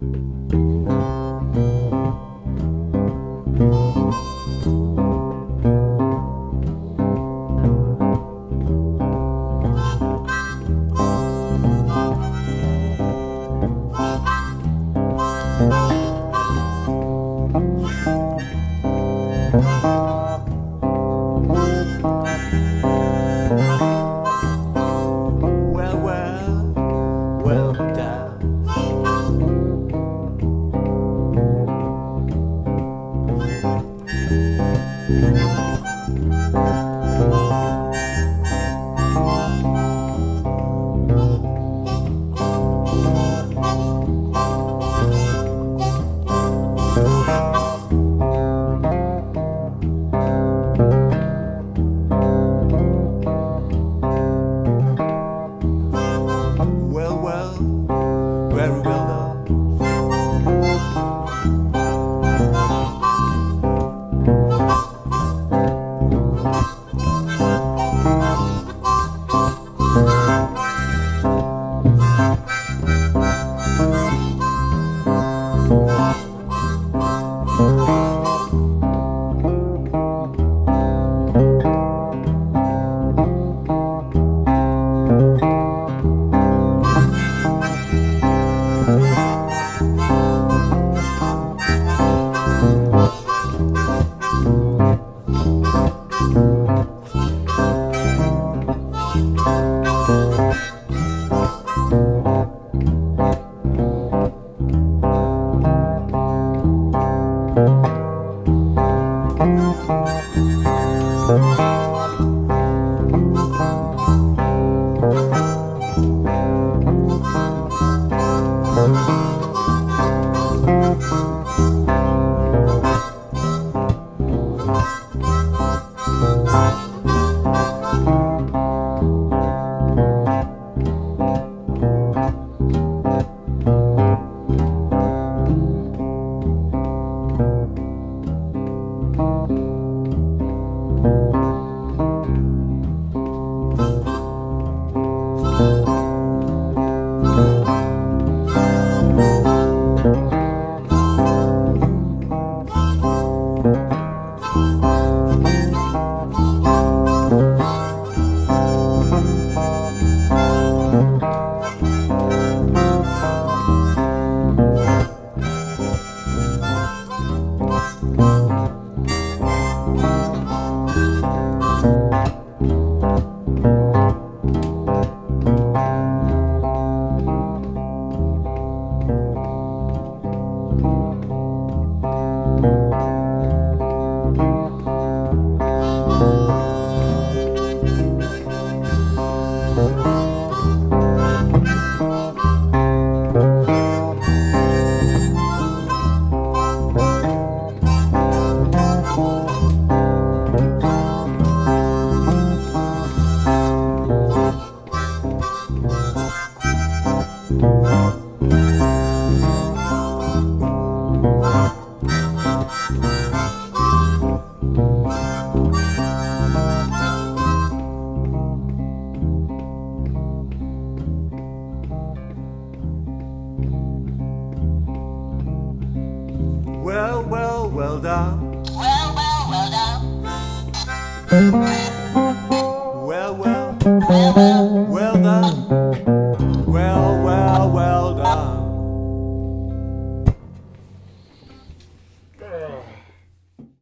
Well, Well, well, well done. Well, well, well done.